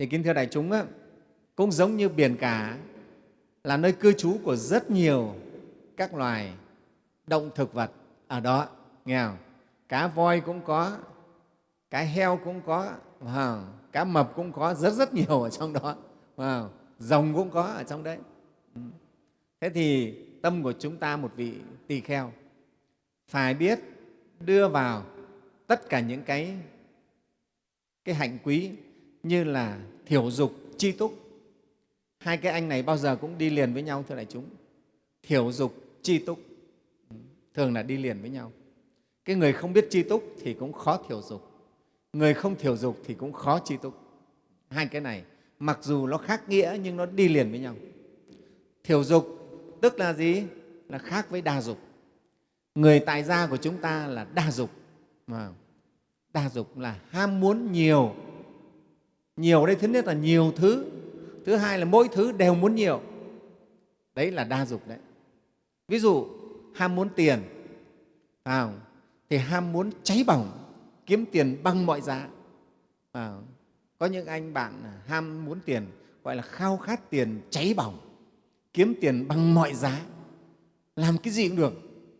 thì kính thưa đại chúng á, cũng giống như biển cả là nơi cư trú của rất nhiều các loài động thực vật ở đó nghe không? cá voi cũng có cá heo cũng có wow. cá mập cũng có rất rất nhiều ở trong đó wow. rồng cũng có ở trong đấy ừ. thế thì tâm của chúng ta một vị tỳ kheo phải biết đưa vào tất cả những cái cái hạnh quý như là thiểu dục, chi túc. Hai cái anh này bao giờ cũng đi liền với nhau, thưa đại chúng. Thiểu dục, chi túc. Thường là đi liền với nhau. Cái người không biết chi túc thì cũng khó thiểu dục. Người không thiểu dục thì cũng khó chi túc. Hai cái này, mặc dù nó khác nghĩa nhưng nó đi liền với nhau. Thiểu dục tức là gì? Là khác với đa dục. Người tài gia của chúng ta là đa dục. Mà đa dục là ham muốn nhiều nhiều đây thứ nhất là nhiều thứ. Thứ hai là mỗi thứ đều muốn nhiều. Đấy là đa dục đấy. Ví dụ ham muốn tiền à, thì ham muốn cháy bỏng kiếm tiền bằng mọi giá à, có những anh bạn ham muốn tiền gọi là khao khát tiền cháy bỏng kiếm tiền bằng mọi giá. Làm cái gì cũng được.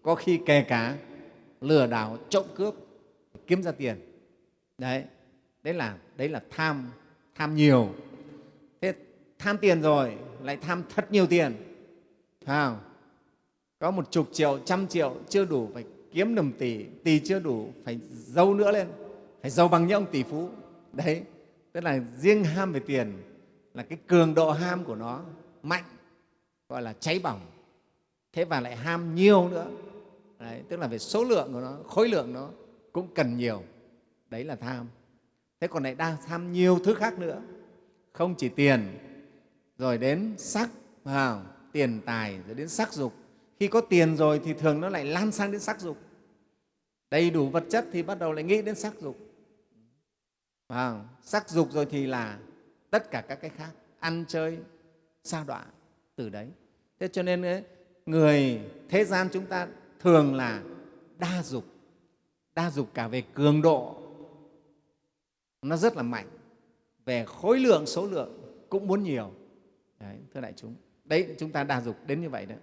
Có khi kè cá lừa đảo trộm cướp kiếm ra tiền. Đấy đấy là đấy là tham tham nhiều. Thế tham tiền rồi lại tham thật nhiều tiền. Phải không? có một chục triệu trăm triệu chưa đủ phải kiếm được tỷ tỷ chưa đủ phải giàu nữa lên. Phải giàu bằng những ông tỷ phú. Đấy tức là riêng ham về tiền là cái cường độ ham của nó mạnh gọi là cháy bỏng. Thế và lại ham nhiều nữa. Đấy, tức là về số lượng của nó khối lượng nó cũng cần nhiều. Đấy là tham thế còn lại đang tham nhiều thứ khác nữa. Không chỉ tiền rồi đến sắc vào tiền tài rồi đến sắc dục. Khi có tiền rồi thì thường nó lại lan sang đến sắc dục. Đầy đủ vật chất thì bắt đầu lại nghĩ đến sắc dục. À, sắc dục rồi thì là tất cả các cái khác ăn chơi sa đọa từ đấy. Thế cho nên ấy, người thế gian chúng ta thường là đa dục. Đa dục cả về cường độ nó rất là mạnh. Về khối lượng số lượng cũng muốn nhiều. Đấy, thưa đại chúng. Đấy chúng ta đa dục đến như vậy đấy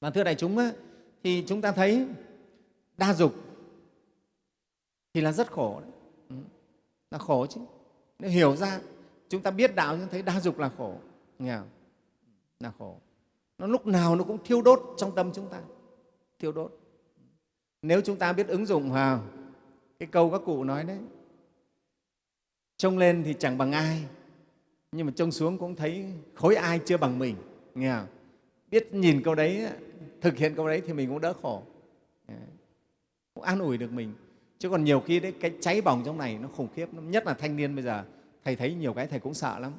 và thưa đại chúng á, thì chúng ta thấy đa dục thì là rất khổ đấy. Ừ, là khổ chứ. Nếu hiểu ra chúng ta biết đạo chúng thấy đa dục là khổ. Nghe không? là khổ. Nó lúc nào nó cũng thiêu đốt trong tâm chúng ta. Thiêu đốt. Nếu chúng ta biết ứng dụng vào cái câu các cụ nói đấy trông lên thì chẳng bằng ai. Nhưng mà trông xuống cũng thấy khối ai chưa bằng mình nghe không? biết nhìn câu đấy thực hiện câu đấy thì mình cũng đỡ khổ. Cũng an ủi được mình. Chứ còn nhiều khi đấy cái cháy bỏng trong này nó khủng khiếp nhất là thanh niên bây giờ thầy thấy nhiều cái thầy cũng sợ lắm.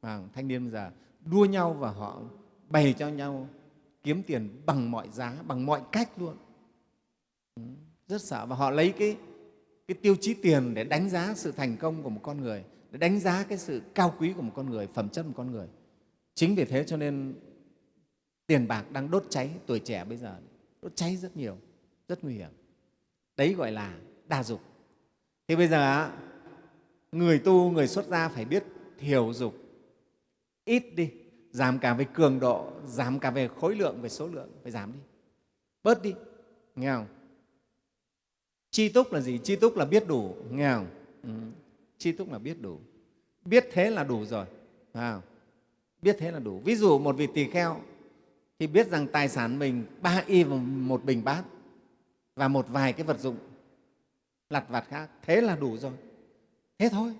Và thanh niên bây giờ đua nhau và họ bày cho nhau kiếm tiền bằng mọi giá bằng mọi cách luôn. Rất sợ. Và họ lấy cái, cái tiêu chí tiền để đánh giá sự thành công của một con người, để đánh giá cái sự cao quý của một con người, phẩm chất một con người. Chính vì thế cho nên tiền bạc đang đốt cháy tuổi trẻ bây giờ. Đốt cháy rất nhiều, rất nguy hiểm. Đấy gọi là đa dục thì bây giờ người tu, người xuất gia phải biết thiểu dục ít đi, giảm cả về cường độ, giảm cả về khối lượng, về số lượng, phải giảm đi. Bớt đi, nghe không? Chi túc là gì? Chi túc là biết đủ. Nghe không? Ừ. chi túc là biết đủ. Biết thế là đủ rồi. À, biết thế là đủ. Ví dụ một vị tỳ kheo thì biết rằng tài sản mình ba y và một bình bát và một vài cái vật dụng lặt vặt khác. Thế là đủ rồi. Thế thôi.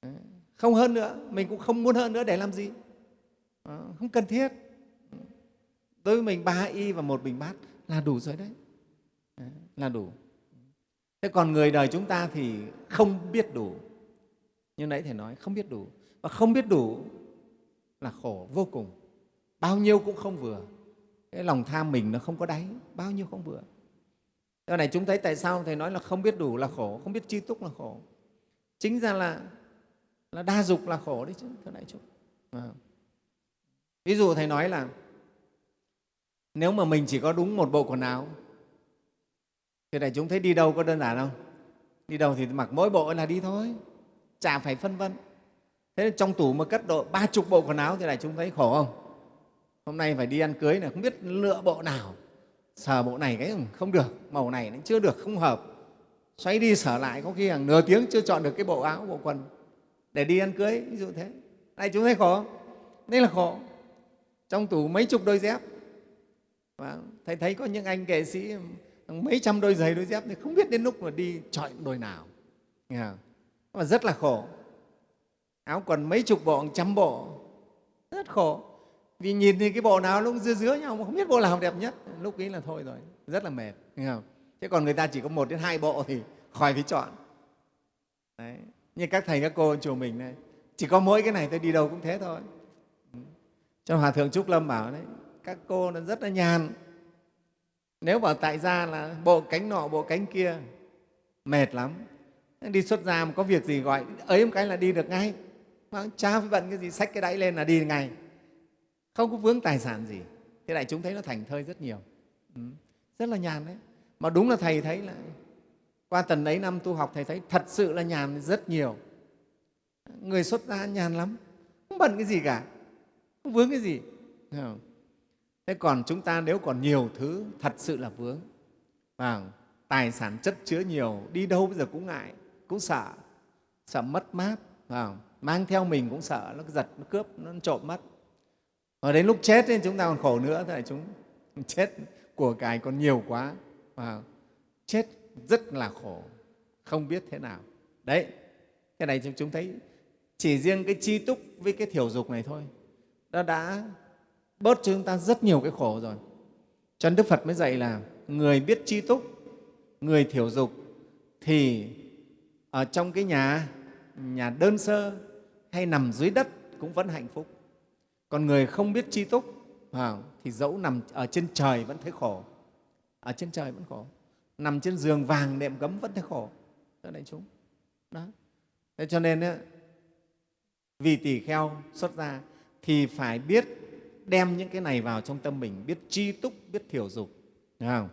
Ờ, không hơn nữa. Mình cũng không muốn hơn nữa. Để làm gì? Ờ, không cần thiết. Đối với mình ba y và một bình bát là đủ rồi đấy. Ờ, là đủ thế còn người đời chúng ta thì không biết đủ như nãy thầy nói không biết đủ và không biết đủ là khổ vô cùng bao nhiêu cũng không vừa cái lòng tham mình nó không có đáy bao nhiêu không vừa Thế này chúng thấy tại sao Thầy nói là không biết đủ là khổ, không biết chi túc là khổ. Chính ra là, là đa dục là khổ đấy chứ, thưa đại chúng. À. Ví dụ Thầy nói là nếu mà mình chỉ có đúng một bộ quần áo thì đại chúng thấy đi đâu có đơn giản không? Đi đâu thì mặc mỗi bộ là đi thôi. chả phải phân vân. Thế nên trong tủ mà cất độ ba chục bộ quần áo thì đại chúng thấy khổ không? Hôm nay phải đi ăn cưới là không biết lựa bộ nào. Sờ bộ này cái không được, màu này nó chưa được, không hợp. Xoay đi sở lại, có khi hàng nửa tiếng chưa chọn được cái bộ áo, bộ quần. Để đi ăn cưới, ví dụ thế. Này chúng thấy khổ không? đây là khổ. Trong tủ mấy chục đôi dép. Vâng, Và thầy thấy có những anh nghệ sĩ mấy trăm đôi giày, đôi dép thì không biết đến lúc mà đi chọn đôi nào. Nghe không? mà rất là khổ. Áo quần mấy chục bộ trăm bộ. Rất khổ. Vì nhìn thì cái bộ nào nó cũng dưa dứa nhau, mà không biết bộ nào đẹp nhất. Lúc ấy là thôi rồi. Rất là mệt. Nghe không? chứ còn người ta chỉ có một đến hai bộ thì khỏi phải chọn. Đấy. như các thầy, các cô chùa mình này. Chỉ có mỗi cái này tôi đi đâu cũng thế thôi. Cho hòa thượng trúc lâm bảo đấy, các cô nó rất là nhàn nếu bảo tại gia là bộ cánh nọ, bộ cánh kia, mệt lắm. Đi xuất gia mà có việc gì gọi, ấy một cái là đi được ngay. Mà cha phải bận cái gì, xách cái đáy lên là đi ngay. Không có vướng tài sản gì. Thế này chúng thấy nó thành thơi rất nhiều. Ừ. rất là nhàn đấy. Mà đúng là thầy thấy là qua tần ấy năm tu học thầy thấy thật sự là nhàn rất nhiều. Người xuất gia nhàn lắm. Không bận cái gì cả. Không vướng cái gì. Không? Thế còn chúng ta nếu còn nhiều thứ thật sự là vướng và tài sản chất chứa nhiều, đi đâu bây giờ cũng ngại, cũng sợ sợ mất mát không? mang theo mình cũng sợ, nó giật, nó cướp, nó trộm mất và đến lúc chết thì chúng ta còn khổ nữa thế là chúng chết của cải còn nhiều quá và chết rất là khổ, không biết thế nào đấy, cái này chúng thấy chỉ riêng cái chi túc với cái thiểu dục này thôi, nó đã bớt cho chúng ta rất nhiều cái khổ rồi. Cho nên đức phật mới dạy là người biết chi túc, người thiểu dục thì ở trong cái nhà nhà đơn sơ hay nằm dưới đất cũng vẫn hạnh phúc. Còn người không biết chi túc thì dẫu nằm ở trên trời vẫn thấy khổ. Ở trên trời vẫn khổ. Nằm trên giường vàng đệm gấm vẫn thấy khổ. Thưa đại chúng. Đó. Thế cho nên vì tỳ kheo xuất gia thì phải biết đem những cái này vào trong tâm mình, biết chi túc, biết thiểu dục Đúng không?